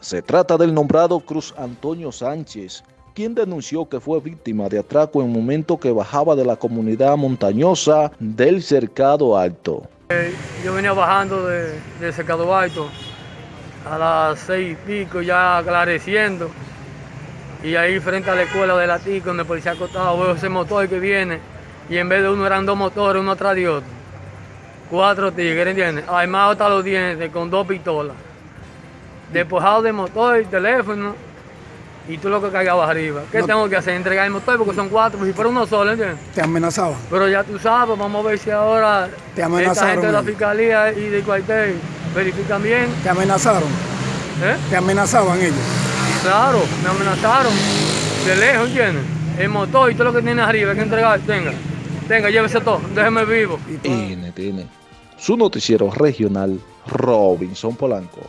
Se trata del nombrado Cruz Antonio Sánchez, quien denunció que fue víctima de atraco en momento que bajaba de la comunidad montañosa del Cercado Alto. Eh, yo venía bajando de, Cercado Alto a las seis y pico, ya aclareciendo, y ahí frente a la escuela de la TIC, donde el policía acostado, veo ese motor que viene, y en vez de uno eran dos motores, uno atrás de otro. Cuatro tigres, ¿entiendes? Armados hasta los dientes, con dos pistolas. Despojado de motor y teléfono, y tú lo que cargabas arriba. ¿Qué No. tengo que hacer? Entregar el motor porque son cuatro, si fuera uno solo, ¿entiendes? Te amenazaban. Pero ya tú sabes, vamos a ver si ahora Te esta amenazaron gente de la fiscalía y del cuartel verifican bien. Te amenazaron. ¿eh? Te amenazaban ellos. Claro, me amenazaron de lejos, ¿entiendes? El motor y todo lo que tiene arriba hay que entregar, tenga, tenga, llévese todo, déjeme vivo. Y tú- NTN, su noticiero regional, Robinson Polanco.